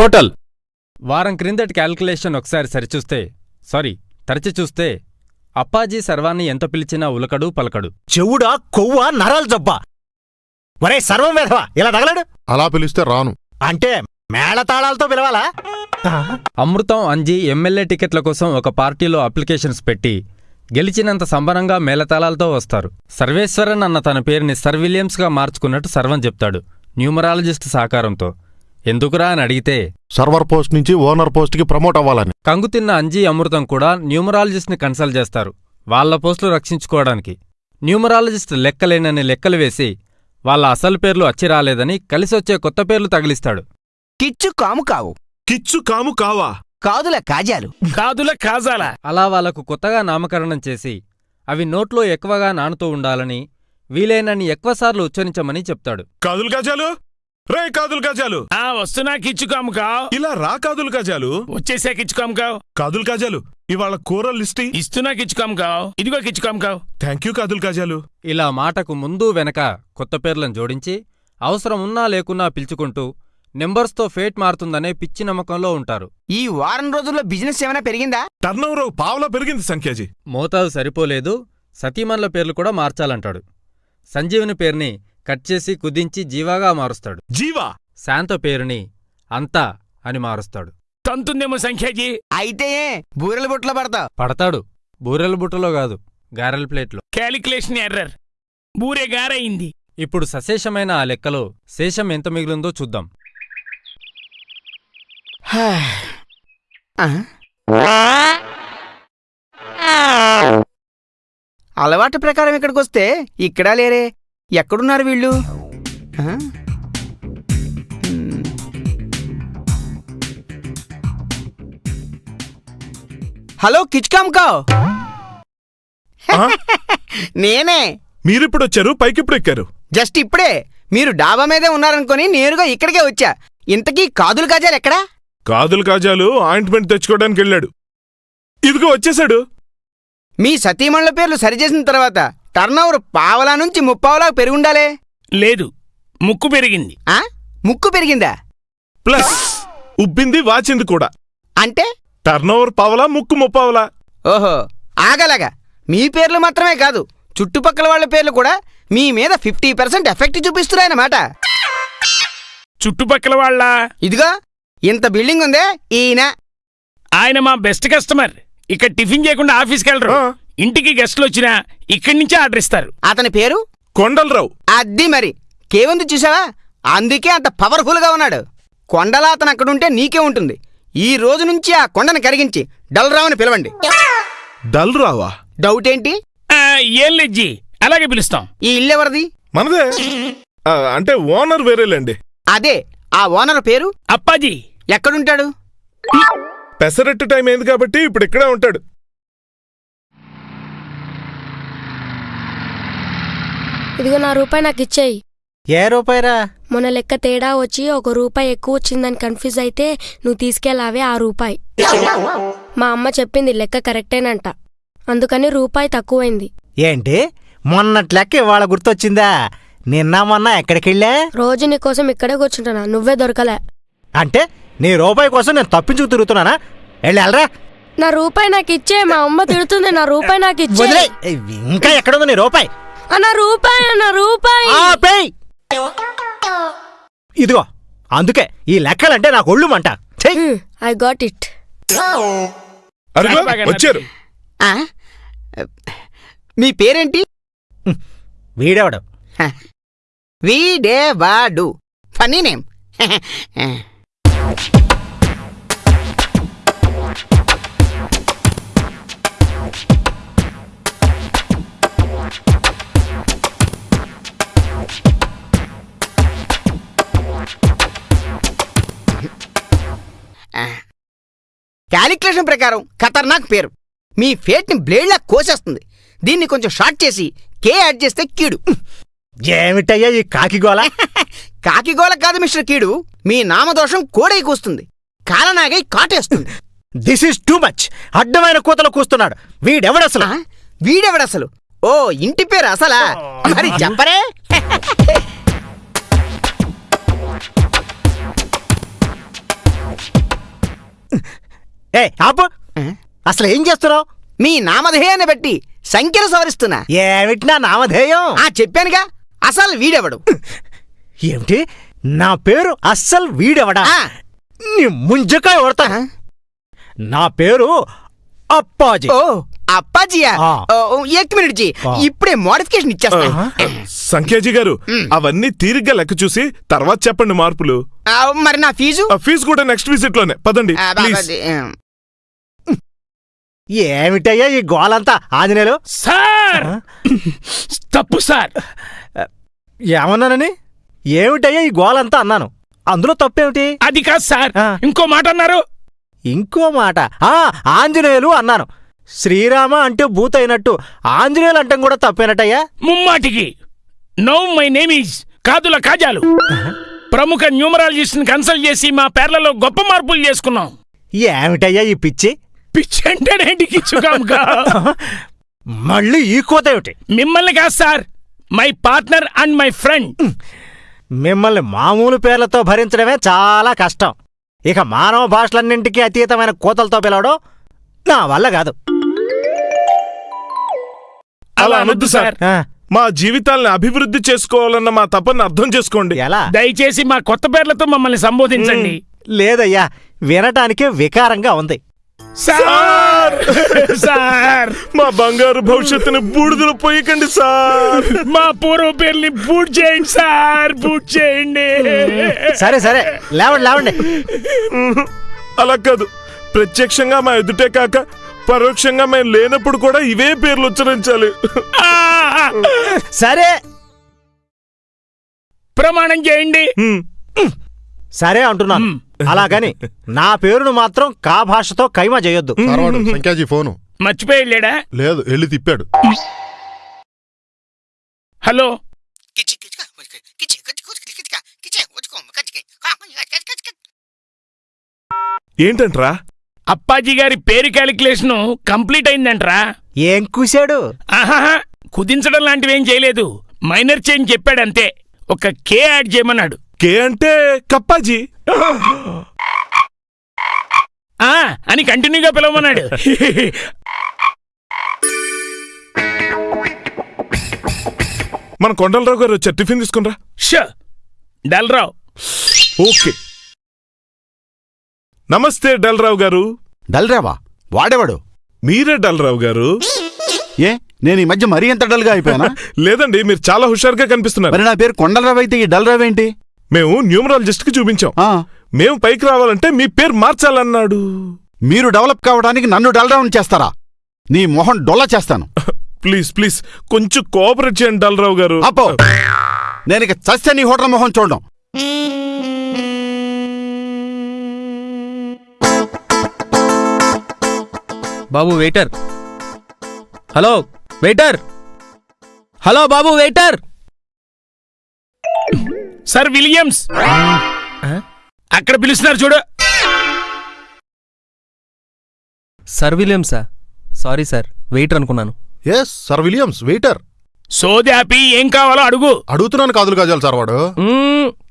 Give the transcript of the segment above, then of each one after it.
Total. వారం క్రిందటి calculation ఒకసారి సరిచూస్తే సారీ తరచి చూస్తే అప్పాజీ సర్వాన్ని ఎంత పిలిచినా ఉలకడు పలకడు. చెవుడా కొవ్వ నరాలు జబ్బా. ఒరే సర్వం వేధవా ఇలా తగలడు? అలా పిలిస్తే రాను. అంటే మేళతాళాలతో పిలవాలా? అమృతం అంజీ ఎమ్మెల్యే టికెట్ల కోసం ఒక పార్టీలో అప్లికేషన్స్ పెట్టి గెలిచినంత సంబరంగా మేళతాళాలతో వస్తారు. సర్వేశ్వరన్ అన్న తన పేరుని సర్ విలియమ్స్గా మార్చుకున్నట్టు సర్వం చెప్తాడు న్యూమరాలజిస్ట్ సహకారంతో. ఎందుకురా అని అడిగితే సర్వర్ పోస్ట్ నుంచి ఓనర్ పోస్ట్కి ప్రమోట్ అవ్వాలని. కంగుతిన్న అంజీ అమృతం కూడా న్యూమరాలజిస్ట్ని కన్సల్ట్ చేస్తారు వాళ్ళ పోస్టులు రక్షించుకోవడానికి. న్యూమరాలజిస్ట్ లెక్కలేనని లెక్కలు వేసి వాళ్ళ అసలు పేర్లు అచ్చి రాలేదని కలిసొచ్చే కొత్త పేర్లు తగిలిస్తాడు. కిచ్చు కాము కావు. కిచ్చు కాము కావా? కాదుల కాజాలు. కాదుల కాజాల. అలా వాళ్ళకు కొత్తగా నామకరణం చేసి అవి నోట్లో ఎక్కువగా నానుతూ ఉండాలని వీలైనన్ని ఎక్కువసార్లు ఉచ్చరించమని చెప్తాడు. కాదులు గజాలు రే కాదులు గజాలు ఆ వస్తున్నా కిచ్చుకాము కావు ఇలా రా కాదులు గజాలు వచ్చేసా కిచ్చుకాము కావు కాదులు గజాలు ఇవాళ కూర లిస్ట్. ఇస్తున్నా కిచ్చుకాము కావు ఇదిగో కిచ్చుకాము కావు థ్యాంక్ యూ కాదులు గజాలు ఇలా మాటకు ముందు వెనక కొత్త పేర్లను జోడించి అవసరం ఉన్నా లేకున్నా పిలుచుకుంటూ నెంబర్స్తో ఫేట్ మారుతుందనే పిచ్చి నమ్మకంలో ఉంటారు. ఈ వారం రోజుల్లో బిజినెస్ ఏమైనా పెరిగిందా? టర్న్ ఓవర్ పావులా పెరిగింది సంఖ్యాజీ. మోతాదు సరిపోలేదు. సతీమన్ల పేర్లు కూడా మార్చాలంటాడు. సంజీవుని పేరుని కట్ చేసి కుదించి జీవాగా మారుస్తాడు. జీవా? శాంత పేరుని అంతా అని మారుస్తాడు. తంతుందేమో సంఖ్యాజీ? అయితే బూరెల బుట్టలో పడతావు. పడతాడు. బూరెల బుట్టలో కాదు గారెల ప్లేట్లో. Calculation error. బూరే గారయింది ఇప్పుడు సశేషమైన ఆ లెక్కలో శేషం ఎంత మిగిలిందో చూద్దాం. అలవాటు ప్రకారం ఇక్కడికి వస్తే ఇక్కడా లేరే. ఎక్కడున్నారు వీళ్ళు. హలో కిచ్కామ్కావ్ ఆ? నేనే. మీరిప్పుడు వచ్చారు పైకిప్పుడు ఎక్కారు జస్ట్ ఇప్పుడే. మీరు డాబా మీదే ఉన్నారనుకొని నేరుగా ఇక్కడికే వచ్చా. ఇంతకీ కాదులు కాజాలు ఎక్కడా? కాదులు కాజాలు ఆయింట్మెంట్ తెచ్చుకోవడానికి వెళ్ళాడు ఇదిగో వచ్చేసాడు మీ సతీమణుల పేర్లు సరిచేసిన తర్వాత టర్నోవర్ పావలా నుంచి ముప్పావలా పెరుగుండాలే. లేదు ముక్కు పెరిగింది. ఆ? ముక్కు పెరిగిందా? ప్లస్ ఉబ్బింది వాచింది కూడా. అంటే? టర్న్ ఓవర్ పావలా ముక్కు ముప్పావలా. ఓహో ఆగలాగా. మీ పేర్లు మాత్రమే కాదు చుట్టుపక్కల వాళ్ళ పేర్లు కూడా మీ మీద ఫిఫ్టీ పర్సెంట్ ఎఫెక్ట్ చూపిస్తున్నాయన్నమాట. చుట్టుపక్కల వాళ్ళ? ఇదిగో ఇంత బిల్డింగ్ ఉందే ఈయన. ఆయన మా బెస్ట్ కస్టమర్. ఇక్కడ టిఫిన్ చేయకుండా ఆఫీస్కి వెళ్ళరు. ఇంటికి గెస్ట్లు వచ్చినా ఇక్కడి నుంచే ఆర్డర్ ఇస్తారు. అతని పేరు? కొండలరావు. అద్ది మరి. కేవుంది చూసావా? అందుకే అంత పవర్ఫుల్గా ఉన్నాడు. కొండలా అతను అక్కడుంటే నీకే ఉంటుంది. ఈ రోజు నుంచి ఆ కొండను కరిగించి డల్రావుని పిలవండి. డల్ రావా డౌట్ ఏంటి? ఆ, ఏం లెజ్జి అలాగే పిలుస్తాం. ఈ ఇల్లు ఎవరిది? మనదే. ఆ, అంటే ఓనర్ వేరేలేండి. అదే ఆ ఓనర్ పేరు? అప్పాజీ. ఎక్కడుంటాడు? పెసరట్టు టైం అయింది కాబట్టి ఇప్పుడు ఇక్కడే ఉంటాడు. ఇదిగో నా రూపాయి నాకు ఇచ్చేయి. ఏ రూపాయిరా? మొన్న లెక్క తేడా వచ్చి ఒక రూపాయి ఎక్కువ వచ్చిందని కన్ఫ్యూజ్ అయితే నువ్వు తీసుకెళ్ళావే ఆ రూపాయి. మా అమ్మ చెప్పింది లెక్క కరెక్టేనంట. అందుకని రూపాయి తక్కువైంది. ఏంటి? మొన్నటి లెక్క ఇవాళ గుర్తొచ్చిందా? నిన్న మొన్న ఎక్కడికెళ్ళా? రోజు నీకోసం ఇక్కడే కూర్చుంటున్నా నువ్వే దొరకలే. అంటే నీ రూపాయి కోసం నేను తప్పించుకు తిరుగుతున్నానా? వెళ్ళి వెళ్ళరా నా రూపాయి నాకు ఇచ్చే మా అమ్మ తిడుతుంది నా రూపాయి నాకు ఇచ్చే ఇంకా ఎక్కడుంది నీ రూపాయి? ఆ, నా రూపాయి నా రూపాయి. ఆపేయ్ ఇదిగో అందుకే ఈ లెక్కలంటే నాకు ఒళ్ళు మంట. ఐ గాట్ ఇట్ వచ్చారు. ఆ? మీ పేరేంటి? వీడెవడు. వీడేవాడు. ఫనీ నేమ్ క్యాలిక్యులేషన్ ప్రకారం ఖతర్నాక్ పేరు. మీ ఫేట్ని బ్లేడ్లా కోసేస్తుంది. దీన్ని కొంచెం షార్ట్ చేసి కే యాడ్ చేస్తే కీడు. ఏమిటయ్యా ఈ కాకిగోల కాకిగోల కాదు మిస్టర్ కీడు. మీ నామదోషం కోడై కూస్తుంది. కాలనాగై కాటేస్తుంది. దిస్ ఈస్ టూ మచ్ అడ్డమైన కూతలు కూస్తున్నాడు. వీడెవడసలు? వీడెవడసలు ఓ ఇంటి పేరు అసలా? మరి చెప్పరే. ఏ ఆపు. అసలు ఏం చేస్తున్నావు? మీ నామధేయాన్ని బట్టి సంఖ్యలు సవరిస్తున్నా. ఏమిటి నా నామధేయం? ఆ చెప్పానుగా. అసలు వీడెవడు? ఏమిటి? నా పేరు అస్సలు వీడెవడా. నీ ముంజకాయ కొడతా నా పేరు అప్పాజీ. ఓ అప్పాజియా? ఎక్ మినిట్ జీ. ఇప్పుడే మోడిఫికేషన్ ఇచ్చేస్తా. సంఖ్యాజీ గారు అవన్నీ తీరిగ్గా లెక్క చూసి తర్వాత చెప్పండి మార్పులు. మరి నా ఫీజు? ఫీజు కూడా నెక్స్ట్ విజిట్లోనే పదండి. ఏమిటయ్యా ఈ గోలంతా ఆంజనేయులు? సార్! తప్పు సార్. ఏమన్నానని? ఏమిటయ్యా ఈ గోలంతా అన్నాను? అందులో తప్పేమిటి? అది కాదు సార్. ఇంకో మాట అన్నారు. ఇంకో మాట? ఆ ఆంజనేయులు అన్నాను. శ్రీరామ అంటే భూతైనట్టు. ఆంజనేయులు అంటాం కూడా తప్పేనట్టయ్యా ముమ్మాటికి. నో మై నేమ్ ఈజ్ కాదుల కాజాలు. ప్రముఖ న్యూమరాలజిస్ట్ కన్సల్ట్ చేసి మా పేర్లలో గొప్ప మార్పులు చేసుకున్నాం. ఏమిటయ్యా ఈ పిచ్చి? పిచ్చి అంటేనేంటి కిచ్చుకాముగా మళ్ళీ ఈ కోత ఏమిటి? మిమ్మల్ని కాదు sir my partner and my friend. మిమ్మల్ని మామూలు పేర్లతో భరించడమే చాలా కష్టం. ఇక మానవ భాషలన్నింటికీ అతీతమైన కోతలతో పిలవడం నా వల్ల కాదు. అలా అనొద్దు సార్. మా జీవితాల్ని అభివృద్ధి చేసుకోవాలన్న మా తపన అర్థం చేసుకోండి. ఎలా? దయచేసి మా కొత్త పేర్లతో మమ్మల్ని సంబోధించండి. లేదయ్యా వినటానికే వికారంగా ఉంది. సార్! సార్! మా బంగారు భవిష్యత్తుని బూడిదలో పోయకండి సార్. మా పూర్వ పేర్ని బూట్ చేయండి సార్ బూట్ చేయండి. సరే సరే లేవండి లేవండి. అలా కాదు ప్రత్యక్షంగా మా ఎదుటే కాక పరోక్షంగా మేము లేనప్పుడు కూడా ఇవే పేర్లు ఉచ్చరించాలి. సరే. ప్రమాణం చేయండి. సరే అంటున్నాను. అలాగని నా పేరును మాత్రం కా భాషతో కైమా చేయొద్దు. ఫోను. మర్చిపోయి లేదు వెళ్ళి తిప్పాడు. హలో. ఏంటంట్రా? అప్పాజీ గారి పేరు క్యాలిక్యులేషన్ కంప్లీట్ అయిందంట్రా. ఏం కూశాడు? ఆహాహా కుదించడం లాంటివేం చేయలేదు. మైనర్ చేంజ్ చెప్పాడంతే. ఒక కే యాడ్ చేయమన్నాడు. కే అంటే కప్పాజీ. ఆ అని కంటిన్యూగా పిలవమన్నాడు. మన కొండలరావు గారు వచ్చారు. టిఫిన్ తీసుకునిరా. షో డల్రావు. ఓకే. నమస్తే డల్రావు గారు. డల్రావా? వాడేవాడు? మీరే డల్రావు గారు. ఏ నేను ఈ మధ్య మరీ ఎంత డల్గా అయిపోయానా? లేదండి మీరు చాలా హుషారుగా కనిపిస్తున్నారు. మరి నా పేరు కొండలరావు అయితే ఈ డల్రావు ఏంటి? మేము న్యూమరాలజిస్ట్కి చూపించాం. ఆ, మేము పైకి రావాలంటే మీ పేరు మార్చాలన్నాడు. మీరు డెవలప్ కావడానికి నన్ను డల్రావుని చేస్తారా? నీ మొహం డొల్ల చేస్తాను. ప్లీజ్ ప్లీజ్ కొంచెం కోఆపరేట్ చేయండి డల్రావు గారు. అప్పో నేను ఇక చస్తే నీ హోటల్ మొహం చూడడం. బాబు వెయిటర్. Hello waiter. హలో బాబు వెయిటర్. Sir Williams. అక్కడ పిలుస్తున్నారు చూడు. సర్ విలియమ్సా? సారీ సార్ వెయిటర్ అనుకున్నాను. Yes sir Williams waiter. సోది ఆపి ఏం కావాలో అడుగు. అడుగుతున్నాను కాదులు కాజాలు సార్ వాడు.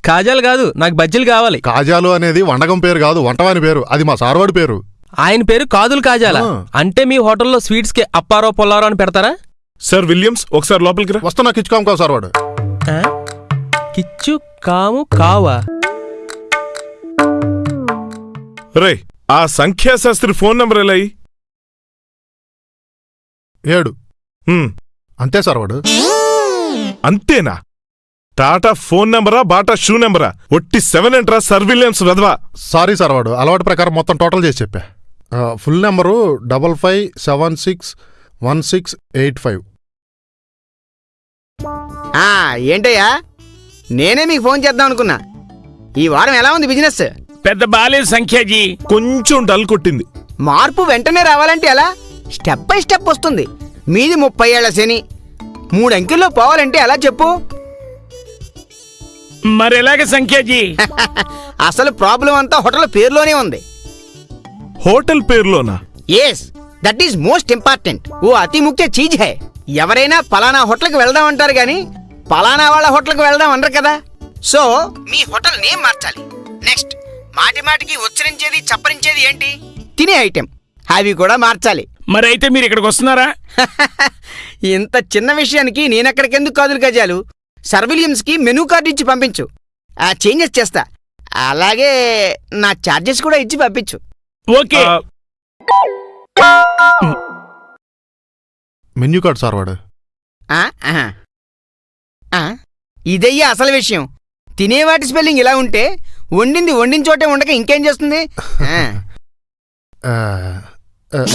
కాజాలు కాదు నాకు బజ్జీలు కావాలి. కాజాలు అనేది వండకం పేరు కాదు వంటవాని పేరు. అది మా సార్వాడి పేరు. ఆయన పేరు కాదులు కాజాలా. అంటే మీ హోటల్లో స్వీట్స్కి అప్పారో పొల్లారో అని పెడతారా? సార్ విలియమ్స్ ఒకసారి లోపలికి రా. వస్తున్నా కిచ్చుకోం కావు సార్ వాడు. ఆ? కిచ్చు కాము కావా? రే ఆ సంఖ్యాశాస్త్రి ఫోన్ నంబర్ ఎలా? ఏడు. హ్మ్, అంతే సార్ వాడు. అంతేనా? టాటా ఫోన్ నెంబరా బాటా షూ నెంబరా? ఒట్టి సెవెన్ ఎంట్రా సర్ విలియమ్స్ వెధవా? సారీ సార్ వాడు అలవాటు ప్రకారం మొత్తం టోటల్ చేసి చెప్పా. Full number double five seven six one six eight five. ఆ ఏంటయ్యా? నేనే మీకు ఫోన్ చేద్దాం అనుకున్నా. ఈ వారం ఎలా ఉంది బిజినెస్? పెద్ద బాలేదు సంఖ్యాజీ కొంచెం డల్ కొట్టింది. మార్పు వెంటనే రావాలంటే ఎలా? స్టెప్ బై స్టెప్ వస్తుంది. మీది ముప్పై ఏళ్ళ శని. మూడు అంకెల్లో పోవాలంటే ఎలా చెప్పు? మరెలాగ సంఖ్యాజీ అసలు ప్రాబ్లం అంతా హోటల్ పేరులోనే ఉంది. Hotel పేరులోనా? Yes that is most important ఓ అతి ముఖ్య చీజ్ హై. ఎవరైనా పలానా హోటల్కి వెళ్దాం అంటారు కానీ పలానా వాళ్ళ హోటల్కి వెళ్దాం అనరు కదా. సో మీ హోటల్ నేమ్ మార్చాలి. నెక్స్ట్ మాటి మాటికి ఉచ్చరించేది చప్పరించేది ఏంటి? తినే ఐటెం అవి కూడా మార్చాలి. మరైతే మీరు ఇక్కడికి వస్తున్నారా? ఇంత చిన్న విషయానికి నేనెక్కడికెందుకు కాదులు గజాలు? సర్విలియమ్స్కి మెనూ కార్డు ఇచ్చి పంపించు. ఆ చేంజెస్ చేస్తా. అలాగే నా ఛార్జెస్ కూడా ఇచ్చి పంపించు. ఓకే. మెన్యూ కార్డ్ సార్ వాడు. ఆ, ఆహా. ఆ, ఇదయ్యా అసలు విషయం. తినేవాటి స్పెల్లింగ్ ఇలా ఉంటే వండింది వండిన చోటే ఉండక ఇంకేం చేస్తుంది? ఆ, ఆ, ఆ,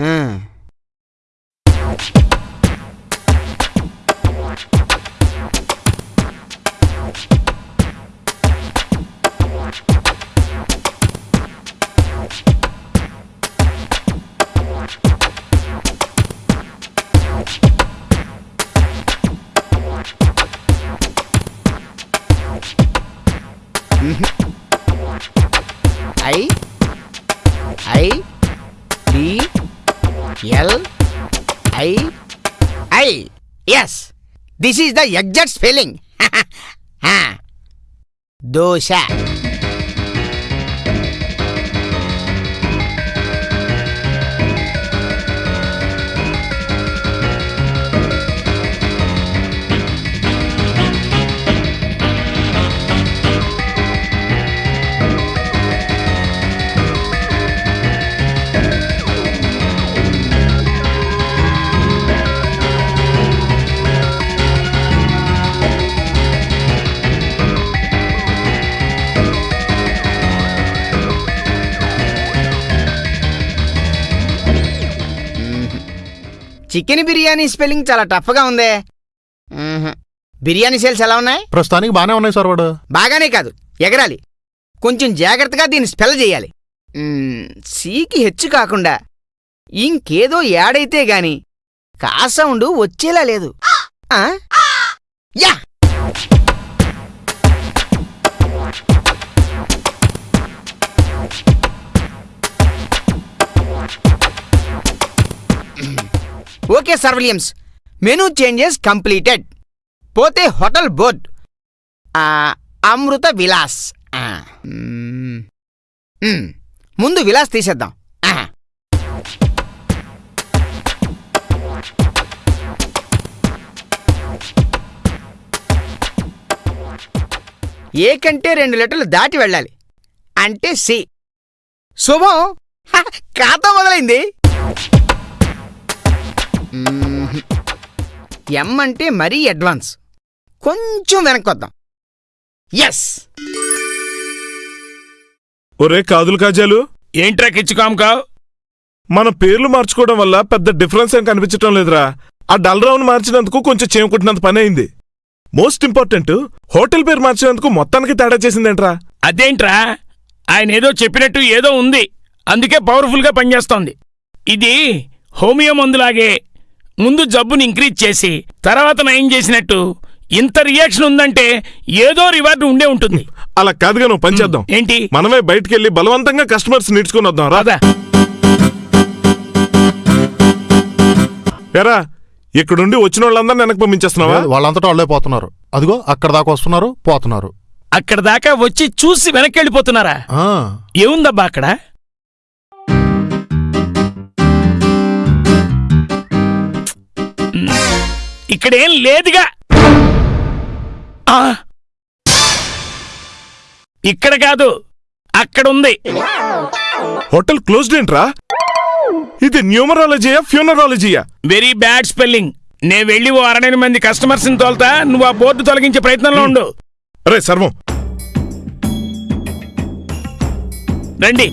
ఆ. I I D L I I. Yes this is the exact spelling dosa chicken biryani spelling చాలా టఫ్గా ఉందే. బిర్యానీ సేల్స్ ఎలా ఉన్నాయి? ప్రస్తుతానికి బాగానే ఉన్నాయి సార్ వాడు. బాగానే కాదు. ఎగరాలి. కొంచెం జాగ్రత్తగా దీన్ని స్పెల్ చేయాలి. సీకి హెచ్చు కాకుండా ఇంకేదో యాడైతే గాని కాసౌండు వచ్చేలా లేదు? Yeah! Okay sir Williams. Menu changes completed. పోతే హోటల్ బోర్డ్. అమృత విలాస్. ముందు విలాస్ తీసేద్దాం. ఏ కంటే రెండు లెటర్లు దాటి వెళ్ళాలి. అంటే సి. శుభం. ఖాతా మొదలైంది. ఎం అంటే మరీ అడ్వాన్స్. కొంచెం వెనక్కొద్దాం ఎస్ ఒరే కాదులు కాజాలు. ఏంట్రా కిచ్చుకాముకావ్ మన పేర్లు మార్చుకోవడం వల్ల పెద్ద డిఫరెన్స్ ఏం కనిపించటం లేదురా. ఆ డల్రావును మార్చినందుకు కొంచెం చేమకుట్టినంత పని అయింది. మోస్ట్ ఇంపార్టెంట్ హోటల్ పేరు మార్చినందుకు మొత్తానికి తేడా చేసిందేంట్రా? అదేంట్రా? ఆయన ఏదో చెప్పినట్టు ఏదో ఉంది. అందుకే పవర్ఫుల్గా పనిచేస్తోంది. ఇది హోమియో మందులాగే ముందు జబ్బుని ఇంక్రీజ్ చేసి తర్వాత నయం చేసినట్టు ఇంత రియాక్షన్ ఉందంటే ఏదో రివార్డు ఉండే ఉంటుంది. అలా కాదుగా నువ్వు పని చేద్దాం. ఏంటి? మనమే బయటికెళ్ళి బలవంతంగా కస్టమర్స్ నేర్చుకుని వద్దాం రా. రాదా ఎరా ఇక్కడుండి వచ్చిన వాళ్ళందరినీ వెనక్కి పంపించేస్తున్నావా? వాళ్ళంతటా వాళ్ళే పోతున్నారు. అదిగో అక్కడ దాకా వస్తున్నారు పోతున్నారు. అక్కడ దాకా వచ్చి చూసి వెనక్కి వెళ్ళిపోతున్నారా? ఆ, ఏముందబ్బా అక్కడ? ఇక్కడేం లేదుగా! ఇక్కడ కాదు అక్కడుంది. హోటల్ క్లోజ్డ్ ఏంట్రా? ఇది న్యూమరాలజీయా ఫ్యూనరాలజీయా? Very bad spelling. నే వెళ్ళి ఓ అరవై మంది కస్టమర్స్ని తోలుతా నువ్వు ఆ బోర్డు తొలగించే ప్రయత్నంలో ఉండు. అరే సర్వం. రండి.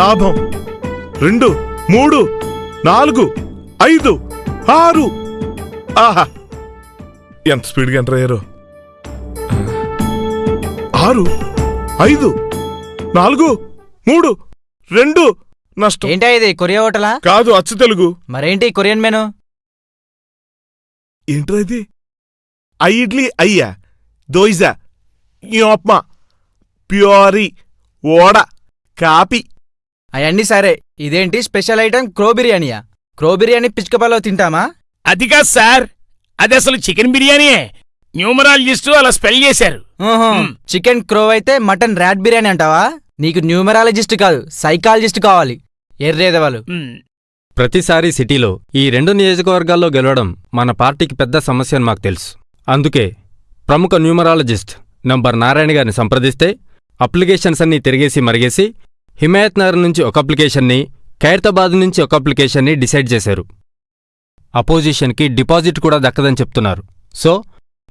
లాభం రెండు మూడు నాలుగు ఐదు. ఆరు. ఆహా. ఎంత స్పీడ్గా ఎంటర్ అయ్యారు? ఆరు ఐదు నాలుగు మూడు రెండు. నష్టం. ఏంటా ఇది కొరియా హోటలా? కాదు అచ్చు తెలుగు. మరేంటి కొరియన్ మెను? ఏంట్రా ఇది? ఐ ఇడ్లీ అయ్యా. దోయిజా. ఉప్మా ప్యూరీ. ఓడ కాపీ. అవన్నీ సరే. ఇదేంటి స్పెషల్ ఐటమ్? క్రో బిర్యానీయా? క్రో బిర్యానీ పిచ్చుకపాలో తింటామా? అది కాదు సార్. అది అసలు చికెన్ బిర్యానీయే. న్యూమరాలజిస్టు అలా స్పెల్ చేశారు. చికెన్ క్రో అయితే మటన్ ర్యాట్ బిర్యానీ అంటావా? నీకు న్యూమరాలజిస్ట్ కాదు సైకాలజిస్ట్ కావాలి. ఎర్రేదవాళ్ళు ప్రతిసారి సిటీలో ఈ రెండు నియోజకవర్గాల్లో గెలవడం మన పార్టీకి పెద్ద సమస్య అని మాకు తెలుసు. అందుకే ప్రముఖ న్యూమరాలజిస్ట్ నంబర్ నారాయణ గారిని సంప్రదిస్తే అప్లికేషన్స్ అన్నీ తిరిగేసి మరిగేసి హిమాయత్ నగర్ నుంచి ఒక అప్లికేషన్ని ఖైరతాబాద్ నుంచి ఒక అప్లికేషన్ని డిసైడ్ చేశారు. అపోజిషన్కి డిపాజిట్ కూడా దక్కదని చెప్తున్నారు. సో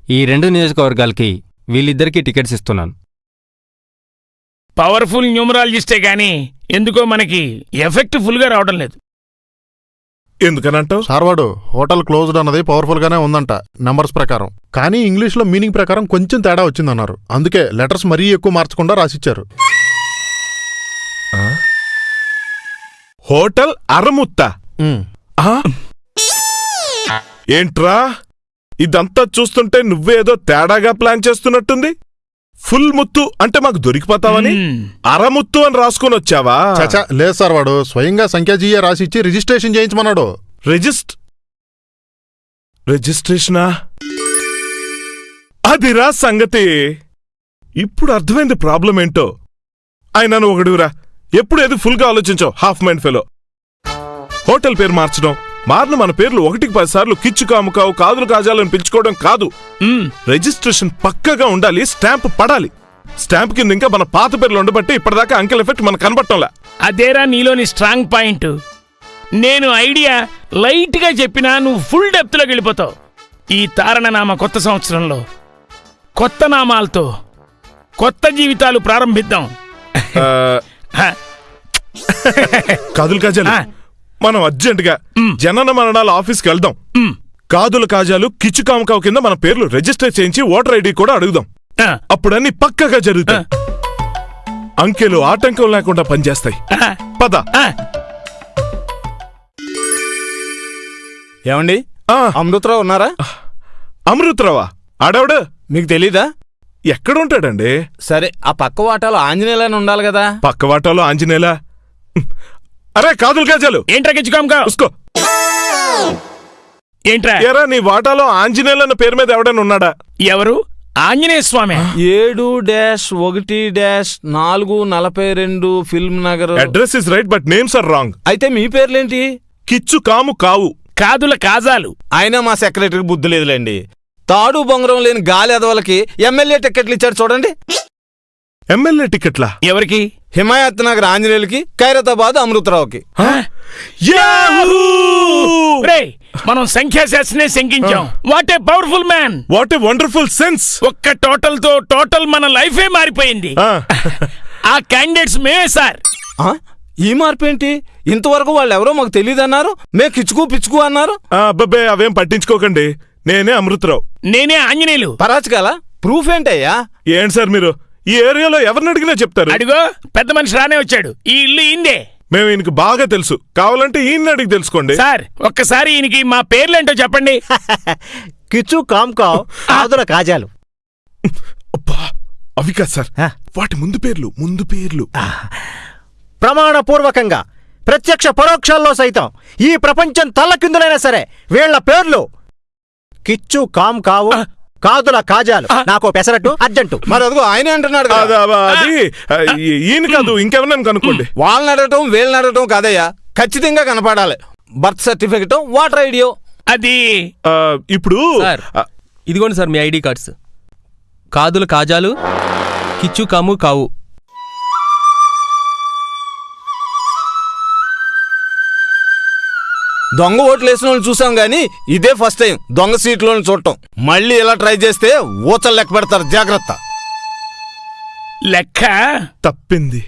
ఈ రెండు నియోజకవర్గాలకి వీళ్ళిద్దరికీ టికెట్స్ ఇస్తున్నాను. పవర్ఫుల్ న్యూమరాలజిస్టే గాని ఎందుకో మనకి ఎఫెక్ట్ ఫుల్గా రావడం లేదు. ఎందుకనంటావు? సార్ వాడు హోటల్ క్లోజ్డ్ అన్నది పవర్ఫుల్ గానే ఉందంట నెంబర్స్ ప్రకారం. కానీ ఇంగ్లీష్లో మీనింగ్ ప్రకారం కొంచెం తేడా వచ్చిందన్నారు. అందుకే లెటర్స్ మరీ ఎక్కువ మార్చకుండా రాసిచ్చారు. హోటల్ అరముత్త? ఏంట్రా? ఇదంతా చూస్తుంటే నువ్వేదో తేడాగా ప్లాన్ చేస్తున్నట్టుంది. ఫుల్ ముత్తు అంటే మాకు దొరికిపోతావని అరముత్తు అని రాసుకొని వచ్చావా? చచా లేదు సార్ వాడు. స్వయంగా సంఖ్యాజీయే రాసిచ్చి రిజిస్ట్రేషన్ చేయించమన్నాడు. రిజిస్ట్ రిజిస్ట్రేషనా? అదిరా సంగతి. ఇప్పుడు అర్థమైంది ప్రాబ్లం ఏంటో ఆయన ఒకడురా ఎప్పుడు ఏది ఫుల్గా ఆలోచించావు హాఫ్ మైండ్ ఫెలో హోటల్ పేరు మార్చడం మారిన మన పేర్లు ఒకటికి పది సార్లు కిచ్చు కాముకావు కాదులు కాజాలని పిలుచుకోవడం కాదు. రిజిస్ట్రేషన్ పక్కగా ఉండాలి స్టాంప్ పడాలి. స్టాంప్ కింద ఇంకా మన పాత పేర్లు ఉండబట్టి ఇప్పటిదాకా అంకెల్ ఎఫెక్ట్ మనకు కనబట్టంలా అదేరా నీలోని స్ట్రాంగ్ పాయింట్ నేను ఐడియా లైట్గా చెప్పినా నువ్వు ఫుల్ డెప్త్లోకి వెళ్ళిపోతావు. ఈ తారణనామ కొత్త సంవత్సరంలో కొత్త నామాలతో కొత్త జీవితాలు ప్రారంభిద్దాం. కాదులు కాజాలు. మనం అర్జెంటుగా జనన మరణాల ఆఫీస్కి వెళ్దాం. కాదుల కాజాలు కిచ్చు కామకావు కింద మన పేర్లు రిజిస్టర్ చేయించి ఓటర్ ఐడి కూడా అడుగుదాం. అప్పుడన్నీ పక్కగా జరుగుతాయి. అంకెలు ఆటంకం లేకుండా పనిచేస్తాయి. పద. ఏమండి? అమృతరావు ఉన్నారా? అమృతరావా? ఆడవిడ? మీకు తెలీదా? ఎక్కడుంటాడండి? సరే ఆ పక్క వాటాలో ఆంజనేయులని ఉండాలి కదా. పక్క వాటాలో ఆంజనేయులా? అరే కాదులు కాజాలు. ఏంట్రా కిచ్చుకోమకా? ఉస్కో. ఏంట్రా? ఏరా నీ వాటాలో ఆంజనేయులు అన్న పేరు మీద ఎవడైనా ఉన్నాడా? ఎవరు? ఆంజనేయ స్వామి. ఏడు డాష్ ఒకటి డాష్ నాలుగు నలభై రెండు film Nagar. Address is right but names are wrong అయితే మీ పేర్లేంటి? కిచ్చు కాము కావు. కాదుల కాజాలు. అయినా మా సెక్రటరీకి బుద్ధి లేదులేండి. తాడు బొంగరం లేని గాలి ఎదవలకి ఎమ్మెల్యే టికెట్లు ఇచ్చారు చూడండి. ఎమ్మెల్యే టికెట్లా ఎవరికి? హిమాయత్ నగర్ ఆంజనేయులకి ఖైరతాబాద్ అమృతరావుకి. మనం సంఖ్యాశాస్త్రనే శంకించాం. What a powerful man what a wonderful sense ఒక్క టోటల్తో టోటల్ మన లైఫే మారిపోయింది. ఆ. క్యాండిడేట్స్ మేమే సార్. ఆ? ఈ మార్పు ఏంటి ఇంతవరకు వాళ్ళు ఎవరో మాకు తెలియదు అన్నారు మే కిచ్చుకు పిచ్చుకు అన్నారు. అబ్బాబే అవేం పట్టించుకోకండి. నేనే అమృతరావు. నేనే ఆంజనేయులు. పరాచకాల? ప్రూఫ్ ఏంటయ్యా? ఏంటి సార్ మీరు? ఈ ఏరియాలో ఎవరిని అడిగినా చెప్తారు. అడిగో పెద్ద మనిషి రానే వచ్చాడు. ఈ ఇల్లు ఇందే మేము ఈయనకి బాగా తెలుసు. కావాలంటే ఈయన్ని అడిగి తెలుసుకోండి. సార్ ఒక్కసారి ఈయనకి మా పేర్లేంటో చెప్పండి. కిచ్చు కామ్కావ్ ఆదుల కాజాలు. అబ్బా, అవి కాదు సార్. ఆ. వాటి ముందు పేర్లు ముందు పేర్లు. ప్రమాణపూర్వకంగా ప్రత్యక్ష పరోక్షాల్లో సైతం ఈ ప్రపంచం తల్లకిందులైనా సరే వీళ్ళ పేర్లు. కిచ్చు కామ్ కావు కాదుల కాజాలు. నాకు పెసరట్టు అర్జెంటు. మరి అదిగో ఆయనే అంటున్నాడు కదా. అదా, ఈయన కాదు ఇంకెవరినైనా కనుక్కోండి. వాళ్ళని అడగటం వీళ్ళని అడగటం కాదయ్యా. ఖచ్చితంగా కనపడాలి. బర్త్ సర్టిఫికెట్ వాటర్ ఐడియో అది. ఇప్పుడు ఇదిగోండి సార్ మీ ఐడి కార్డ్స్. కాదులు కాజాలు కిచ్చు కాము కావు. దొంగ ఓట్లు వేసిన వాళ్ళని చూసాం గానీ ఇదే ఫస్ట్ టైం దొంగ సీట్లను చూడటం. మళ్ళీ ఇలా ట్రై చేస్తే ఊచలు లెక్క పెడతారు. జాగ్రత్త. లెక్క? తప్పింది.